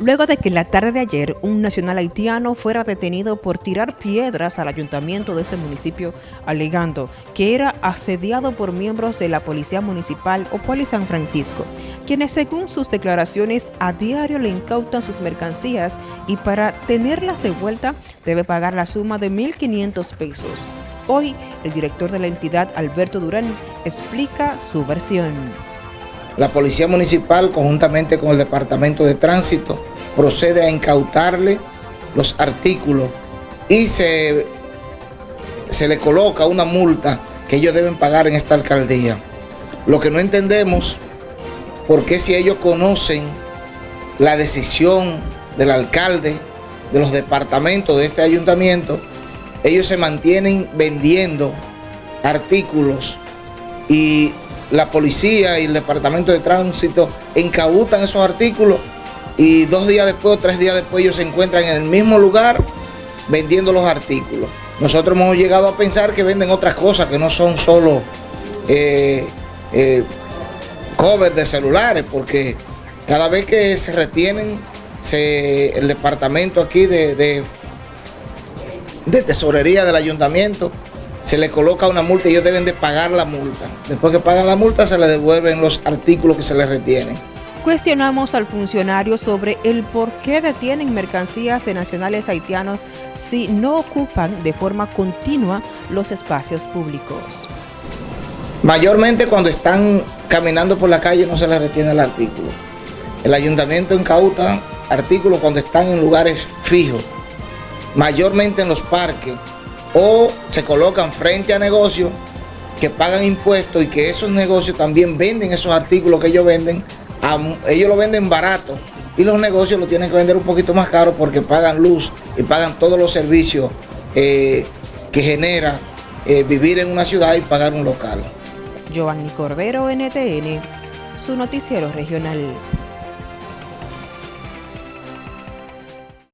luego de que en la tarde de ayer un nacional haitiano fuera detenido por tirar piedras al ayuntamiento de este municipio, alegando que era asediado por miembros de la Policía Municipal o Poli San Francisco, quienes según sus declaraciones a diario le incautan sus mercancías y para tenerlas de vuelta debe pagar la suma de 1.500 pesos. Hoy, el director de la entidad, Alberto Durán, explica su versión. La Policía Municipal, conjuntamente con el Departamento de Tránsito, procede a incautarle los artículos y se, se le coloca una multa que ellos deben pagar en esta alcaldía. Lo que no entendemos, porque si ellos conocen la decisión del alcalde, de los departamentos de este ayuntamiento, ellos se mantienen vendiendo artículos y la policía y el departamento de tránsito incautan esos artículos y dos días después o tres días después ellos se encuentran en el mismo lugar vendiendo los artículos. Nosotros hemos llegado a pensar que venden otras cosas que no son solo eh, eh, covers de celulares, porque cada vez que se retienen el departamento aquí de, de, de tesorería del ayuntamiento, se le coloca una multa y ellos deben de pagar la multa. Después que pagan la multa se les devuelven los artículos que se les retienen. Cuestionamos al funcionario sobre el por qué detienen mercancías de nacionales haitianos si no ocupan de forma continua los espacios públicos. Mayormente cuando están caminando por la calle no se les retiene el artículo. El ayuntamiento incauta artículos cuando están en lugares fijos, mayormente en los parques, o se colocan frente a negocios que pagan impuestos y que esos negocios también venden esos artículos que ellos venden, ellos lo venden barato y los negocios lo tienen que vender un poquito más caro porque pagan luz y pagan todos los servicios eh, que genera eh, vivir en una ciudad y pagar un local. NTN, su noticiero regional.